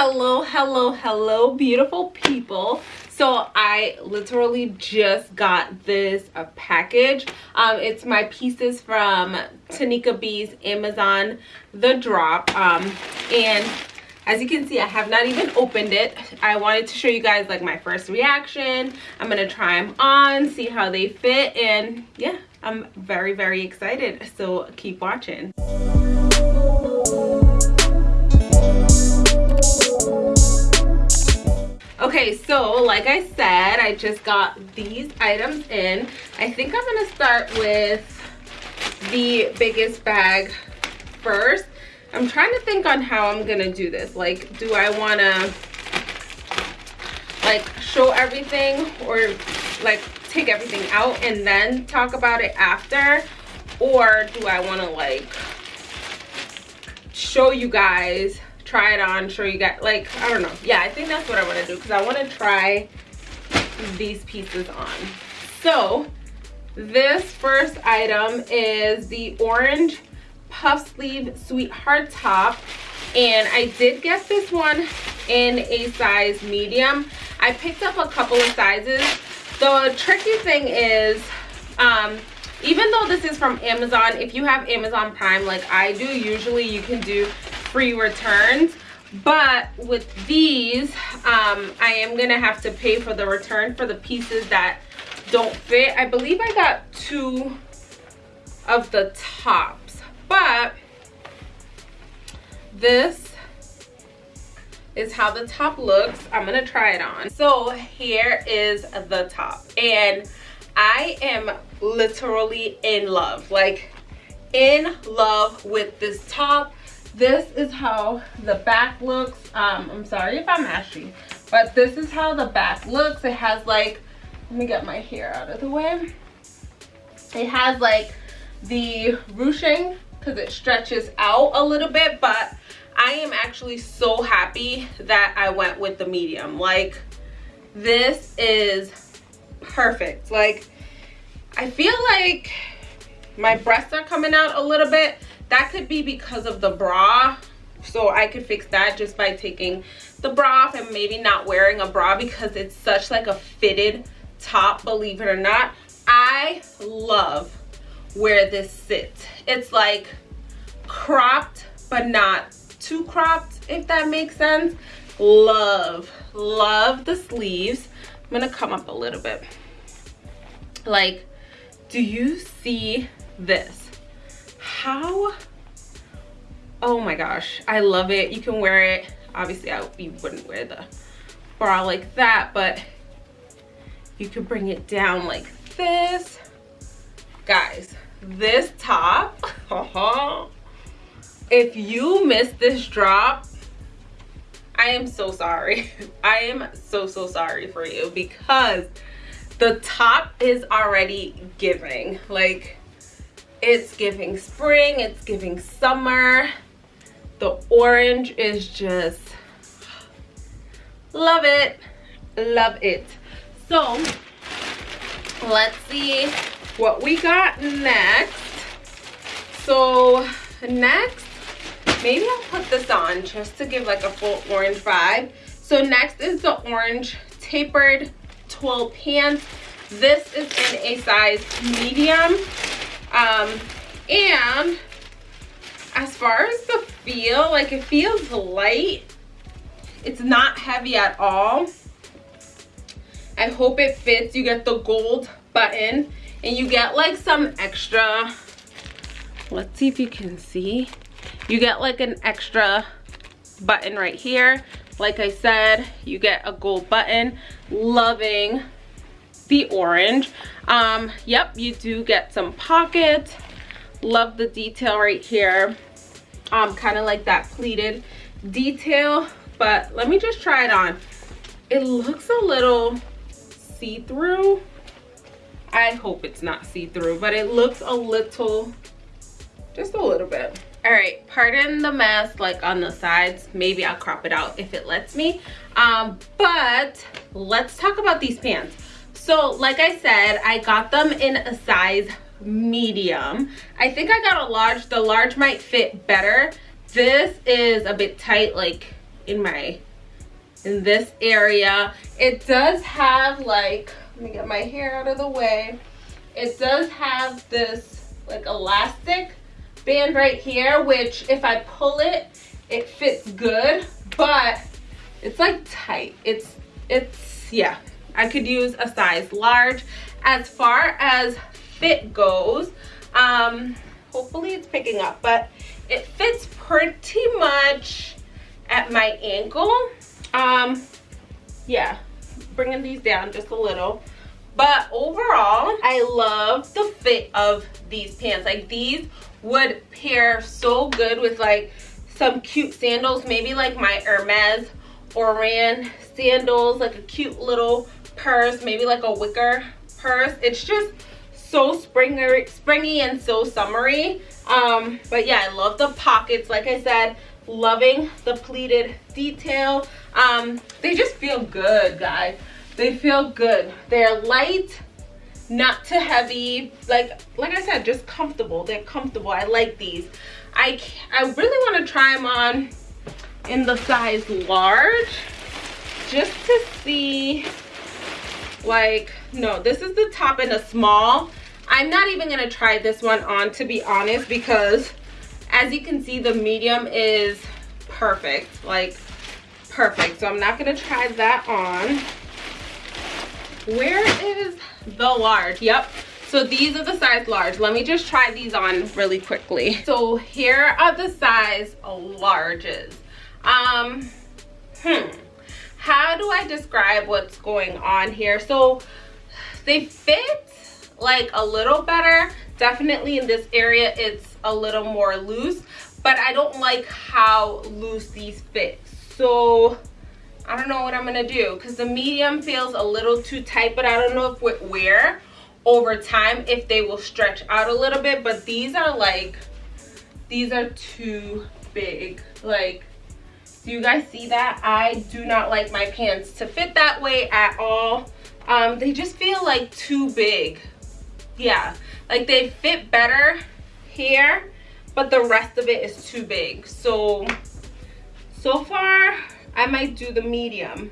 hello hello hello beautiful people. So i literally just got this a package. Um it's my pieces from tanika b's amazon the drop. Um and as you can see i have not even opened it. I wanted to show you guys like my first reaction. I'm gonna try them on see how they fit. And yeah i'm very very excited. So keep watching okay so like i said i just got these items in i think i'm gonna start with the biggest bag first I'm trying to think on how I'm gonna do this. Like, do I wanna like show everything or like take everything out and then talk about it after? Or do I wanna like show you guys, try it on, show you guys, like, I don't know. Yeah, I think that's what I wanna do because I wanna try these pieces on. So, this first item is the orange puff sleeve sweetheart top and I did get this one in a size medium. I picked up a couple of sizes. The tricky thing is, um, even though this is from Amazon, if you have Amazon Prime like I do, usually you can do free returns. But with these, um, I am to have to pay for the return for the pieces that don't fit. I believe I got two of the tops but this is how the top looks i'm gonna try it on so here is the top and i am literally in love like in love with this top this is how the back looks um i'm sorry if i'm ashy but this is how the back looks. It has like let me get my hair out of the way. It has like the ruching because it stretches out a little bit but I am actually so happy that I went with the medium. Like this is perfect. Like I feel like my breasts are coming out a little bit that could be because of the bra so I could fix that just by taking the bra off and maybe not wearing a bra because it's such like a fitted top believe it or not I love where this sits. It's like cropped, but not too cropped, if that makes sense. Love, love the sleeves. I'm gonna come up a little bit. Like, do you see this? How, oh my gosh, I love it. You can wear it. Obviously, I you wouldn't wear the bra like that, but you could bring it down like this. Guys, this top if you missed this drop i am so sorry i am so so sorry for you because the top is already giving like it's giving spring it's giving summer. The orange is just love it love it. So let's see what we got next. So next maybe i'll put this on just to give like a full orange vibe. So next is the orange tapered twill pants. This is in a size medium um and as far as the feel like it feels light. It's not heavy at all. I hope it fits. You get the gold button and you get like some extra let's see if you can see. You get like an extra button right here. Like i said you get a gold button. Loving the orange um yep you do get some pockets love the detail right here um kind of like that pleated detail but let me just try it on it looks a little see-through I hope it's not see-through, but it looks a little, just a little bit. All right, pardon the mess like on the sides. Maybe I'll crop it out if it lets me. Um, but let's talk about these pants. So like I said, I got them in a size medium. I think I got a large. The large might fit better. This is a bit tight, like in my in this area it does have like let me get my hair out of the way it does have this like elastic band right here which if i pull it it fits good but it's like tight it's it's yeah i could use a size large. As far as fit goes um hopefully it's picking up but it fits pretty much at my ankle. Um yeah bringing these down just a little. But overall i love the fit of these pants. Like these would pair so good with like some cute sandals maybe like my hermes oran sandals like a cute little purse maybe like a wicker purse. It's just so springy springy and so summery. Um but yeah i love the pockets. Like i said loving the pleated detail. Um they just feel good guys. They feel good. They're light not too heavy. Like like i said just comfortable. They're comfortable. I like these. I i really want to try them on in the size large just to see like no this is the top in a small. I'm not even gonna try this one on to be honest because as you can see the medium is perfect like perfect. So i'm not gonna try that on. Where is the large? Yep. So these are the size large. Let me just try these on really quickly. So here are the size larges. Um hmm how do i describe what's going on here? So they fit like a little better. Definitely in this area it's a little more loose but i don't like how loose these fit. So i don't know what i'm gonna do because the medium feels a little too tight but i don't know if with wear over time if they will stretch out a little bit but these are like these are too big like do you guys see that? I do not like my pants to fit that way at all. Um they just feel like too big. Yeah like they fit better here but the rest of it is too big. So so far i might do the medium.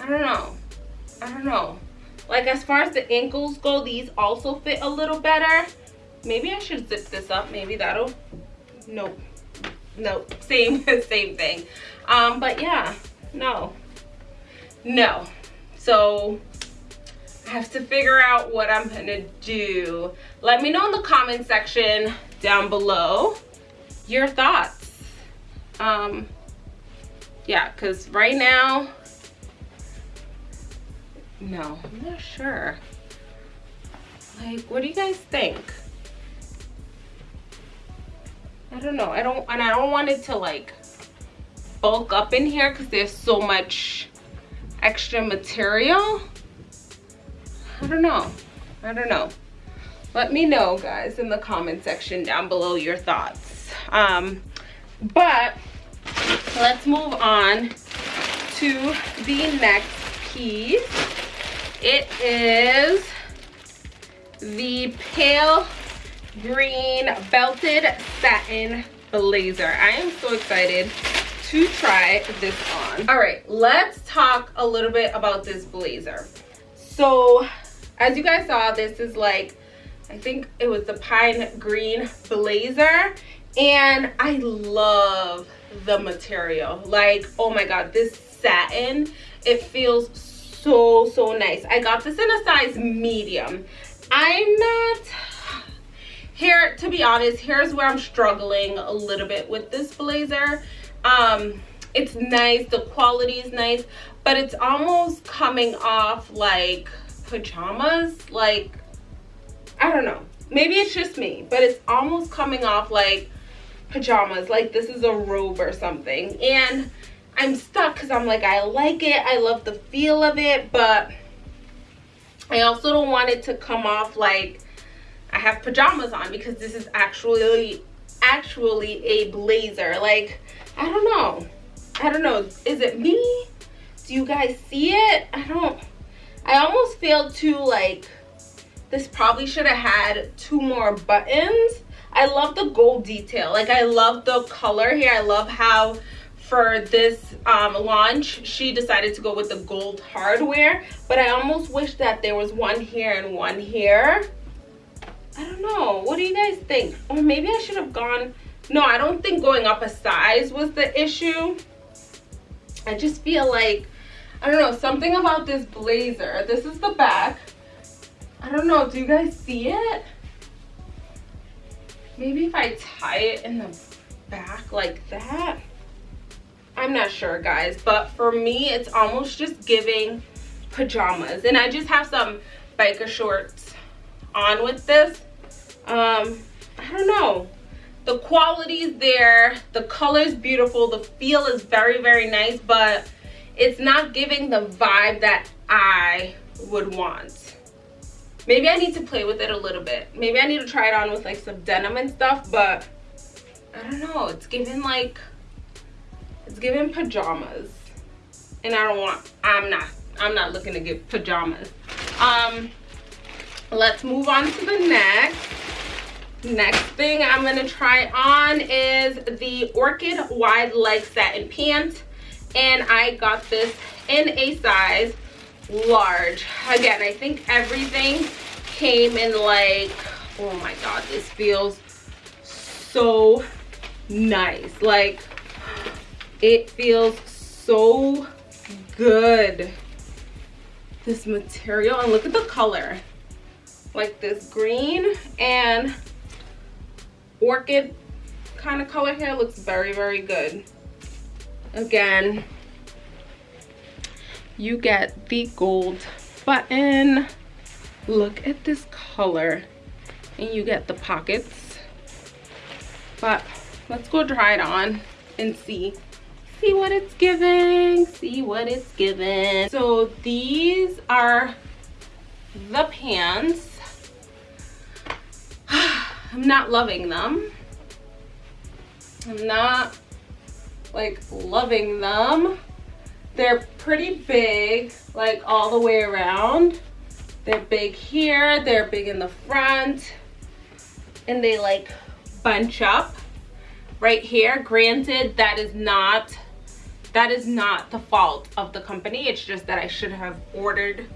I don't know. I don't know. Like as far as the ankles go these also fit a little better. Maybe i should zip this up. Maybe that'll nope nope same same thing um but yeah no no so I have to figure out what I'm gonna do. Let me know in the comment section down below your thoughts. Um, yeah, because right now, no, I'm not sure. Like, what do you guys think? I don't know. I don't, and I don't want it to like bulk up in here because there's so much extra material. I don't know. I don't know. Let me know, guys, in the comment section down below your thoughts. Um, but let's move on to the next piece. It is the pale green belted satin blazer. I am so excited to try this on. All right, let's talk a little bit about this blazer. So as you guys saw this is like i think it was the pine green blazer and i love the material like oh my god this satin it feels so so nice i got this in a size medium i'm not here to be honest here's where i'm struggling a little bit with this blazer. Um it's nice the quality is nice but it's almost coming off like pajamas like i don't know. Maybe it's just me but it's almost coming off like pajamas like this is a robe or something. And i'm stuck because i'm like i like it i love the feel of it but i also don't want it to come off like i have pajamas on because this is actually actually a blazer like i don't know i don't know is it me do you guys see it i don't I almost feel too like this probably should have had two more buttons. I love the gold detail. Like I love the color here. I love how for this um, launch, she decided to go with the gold hardware. But I almost wish that there was one here and one here. I don't know. What do you guys think? Or maybe I should have gone... No, I don't think going up a size was the issue. I just feel like, I don't know, something about this blazer. This is the back. I don't know. Do you guys see it? Maybe if I tie it in the back like that. I'm not sure, guys. But for me, it's almost just giving pajamas. And I just have some biker shorts on with this. Um, I don't know. The quality is there. The color is beautiful. The feel is very, very nice. But it's not giving the vibe that I would want maybe i need to play with it a little bit maybe i need to try it on with like some denim and stuff but i don't know it's giving like it's giving pajamas and i don't want i'm not i'm not looking to get pajamas um let's move on to the next. Next thing i'm gonna try on is the orchid wide leg satin pants and i got this in a size large. Again i think everything came in like oh my god this feels so nice. Like it feels so good. This material and look at the color like this green and orchid kind of color here looks very very good. Again you get the gold button. Look at this color. And you get the pockets. But let's go try it on and see. See what it's giving. See what it's giving. So these are the pants i'm not loving them i'm not like loving them they're pretty big, like all the way around. They're big here, they're big in the front, and they like bunch up right here. Granted, that is not that is not the fault of the company. It's just that I should have ordered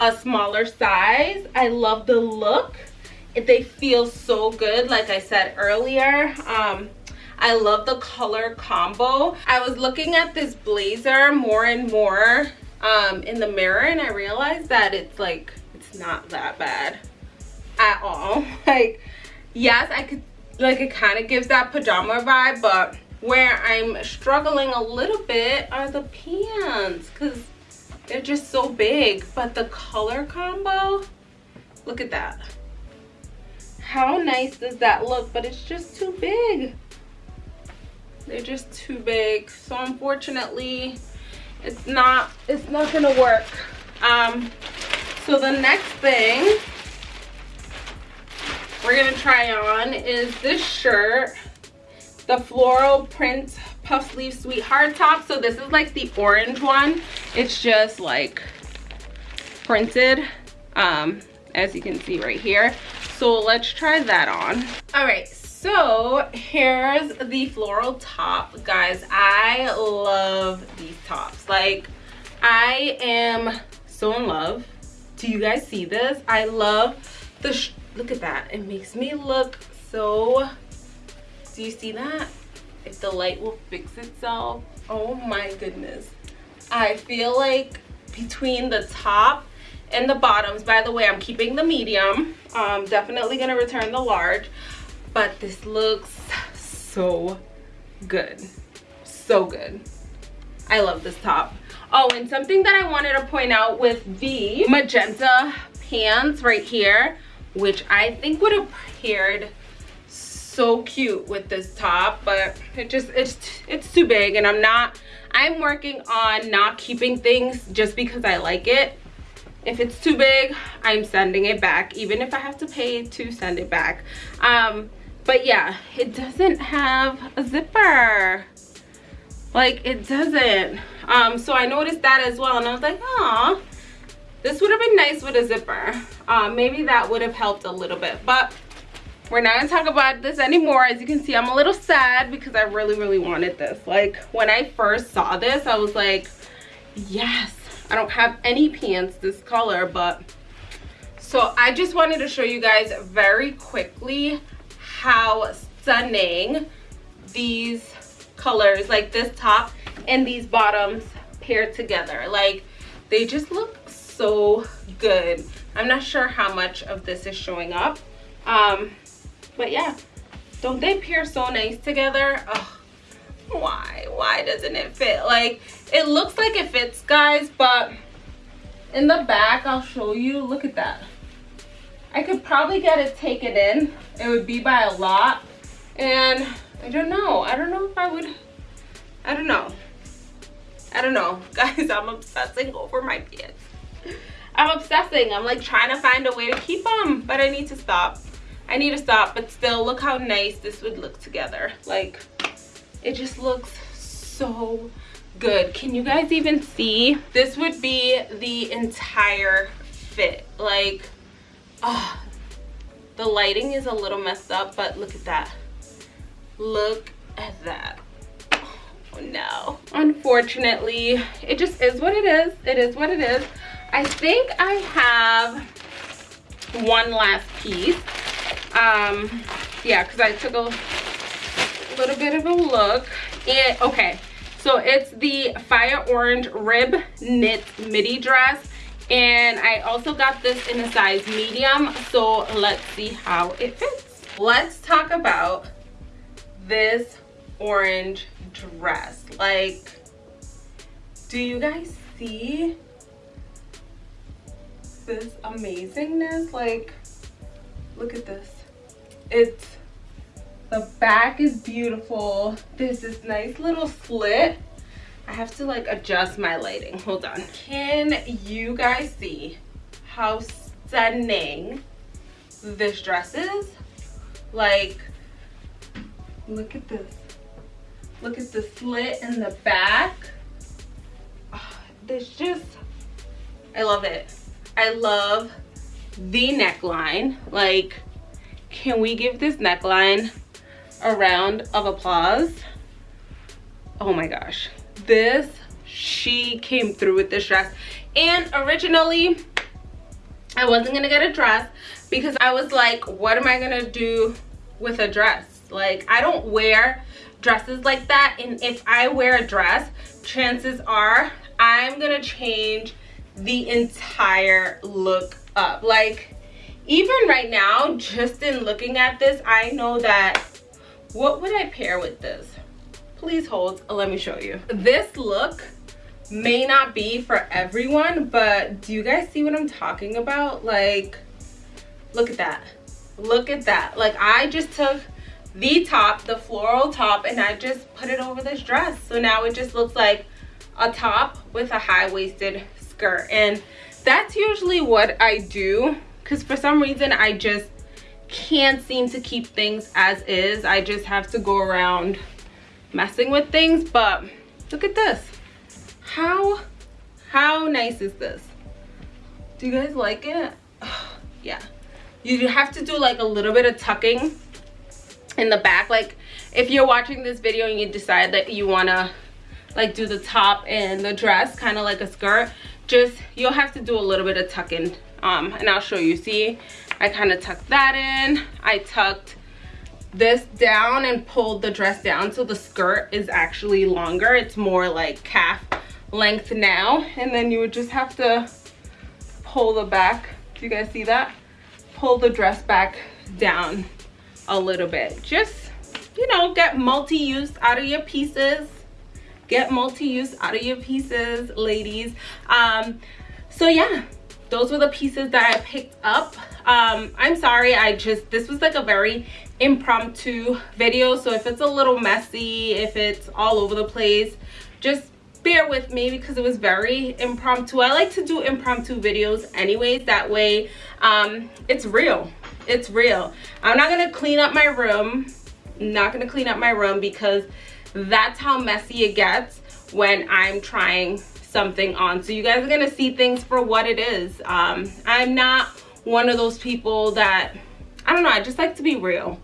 a smaller size. I love the look. They feel so good, like I said earlier. Um, I love the color combo. I was looking at this blazer more and more um, in the mirror and I realized that it's like, it's not that bad at all. Like, yes, I could, like it kind of gives that pajama vibe, but where I'm struggling a little bit are the pants because they're just so big. But the color combo, look at that. How nice does that look? But it's just too big. They're just too big. So unfortunately it's not it's not gonna work. Um so the next thing we're gonna try on is this shirt the floral print puff sleeve sweetheart top. So this is like the orange one. It's just like printed um as you can see right here so let's try that on. All right so here's the floral top. Guys i love these tops. Like i am so in love. Do you guys see this? I love the look at that. It makes me look so do you see that? If the light will fix itself. Oh my goodness. I feel like between the top and the bottoms. By the way i'm keeping the medium. I'm definitely gonna return the large. But this looks so good. So good. I love this top. Oh and something that i wanted to point out with the magenta pants right here which i think would have paired so cute with this top but it just it's it's too big and i'm not i'm working on not keeping things just because i like it if it's too big i'm sending it back even if i have to pay to send it back. Um but yeah it doesn't have a zipper. Like it doesn't. Um so i noticed that as well and i was like oh this would have been nice with a zipper. Um maybe that would have helped a little bit but we're not gonna talk about this anymore. As you can see i'm a little sad because i really really wanted this. Like when i first saw this i was like yes i don't have any pants this color but so i just wanted to show you guys very quickly how stunning these colors like this top and these bottoms paired together. Like they just look so good. I'm not sure how much of this is showing up. Um but yeah don't they pair so nice together? Oh, why? Why doesn't it fit? Like it looks like it fits guys but in the back i'll show you. Look at that. I could probably get it taken in. It would be by a lot. And i don't know. I don't know if i would. I don't know. I don't know. Guys i'm obsessing over my pants. I'm obsessing. I'm like trying to find a way to keep them but i need to stop. I need to stop, but still look how nice this would look together. Like, it just looks so good. Can you guys even see? This would be the entire fit. Like, oh, the lighting is a little messed up, but look at that. Look at that. Oh no. Unfortunately, it just is what it is. It is what it is. I think I have one last piece um yeah because i took a little bit of a look. And okay so it's the fire orange rib knit midi dress. And i also got this in a size medium so let's see how it fits. Let's talk about this orange dress. Like do you guys see this amazingness? Like look at this. It's the back is beautiful. There's this nice little slit. I have to like adjust my lighting. Hold on. Can you guys see how stunning this dress is? Like look at this. Look at the slit in the back. Oh, this just i love it. I love the neckline. Like can we give this neckline a round of applause? Oh my gosh. This, she came through with this dress. And originally, I wasn't gonna get a dress because I was like, what am I gonna do with a dress? Like, I don't wear dresses like that. And if I wear a dress, chances are I'm gonna change the entire look up. Like, even right now just in looking at this i know that what would i pair with this? Please hold let me show you. This look may not be for everyone but do you guys see what i'm talking about? Like look at that. Look at that. Like i just took the top the floral top and i just put it over this dress. So now it just looks like a top with a high-waisted skirt. And that's usually what i do because for some reason I just can't seem to keep things as is. I just have to go around messing with things. But look at this. How, how nice is this? Do you guys like it? yeah. You have to do like a little bit of tucking in the back. Like if you're watching this video and you decide that you want to like do the top and the dress kind of like a skirt just you'll have to do a little bit of tucking um and i'll show you see i kind of tucked that in. I tucked this down and pulled the dress down so the skirt is actually longer. It's more like calf length now and then you would just have to pull the back. Do you guys see that? Pull the dress back down a little bit. Just you know get multi-use out of your pieces. Get multi-use out of your pieces ladies. Um so yeah those were the pieces that I picked up. Um, I'm sorry, I just, this was like a very impromptu video. So if it's a little messy, if it's all over the place, just bear with me because it was very impromptu. I like to do impromptu videos anyways. That way, um, it's real. It's real. I'm not to clean up my room. Not to clean up my room because that's how messy it gets when I'm trying something on so you guys are gonna see things for what it is um i'm not one of those people that I don't know. I just like to be real.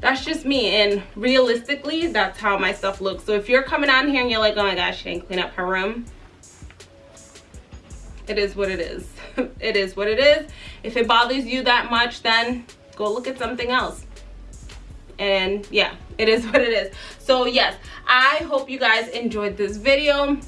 That's just me. And realistically, that's how my stuff looks. So if you're coming on here and you're like, oh my gosh, she didn't clean up her room. It is what it is. it is what it is. If it bothers you that much, then go look at something else. And yeah, it is what it is. So yes, I hope you guys enjoyed this video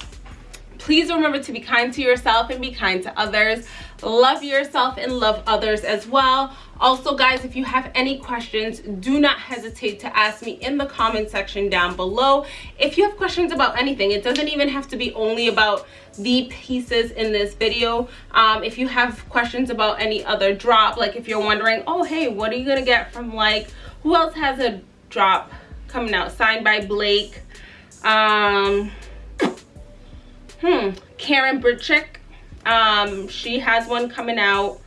please remember to be kind to yourself and be kind to others. Love yourself and love others as well. Also guys if you have any questions do not hesitate to ask me in the comment section down below. If you have questions about anything it doesn't even have to be only about the pieces in this video. Um, if you have questions about any other drop like if you're wondering oh hey what are you gonna get from like? Who else has a drop coming out? Signed by blake. Um hmm. Karen Burchick. um she has one coming out.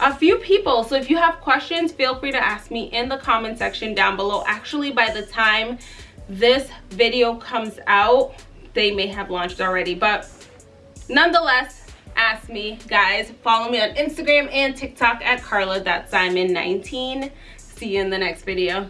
A few people. So if you have questions feel free to ask me in the comment section down below. Actually by the time this video comes out they may have launched already. But nonetheless ask me guys. Follow me on instagram and tiktok at carla simon 19 see you in the next video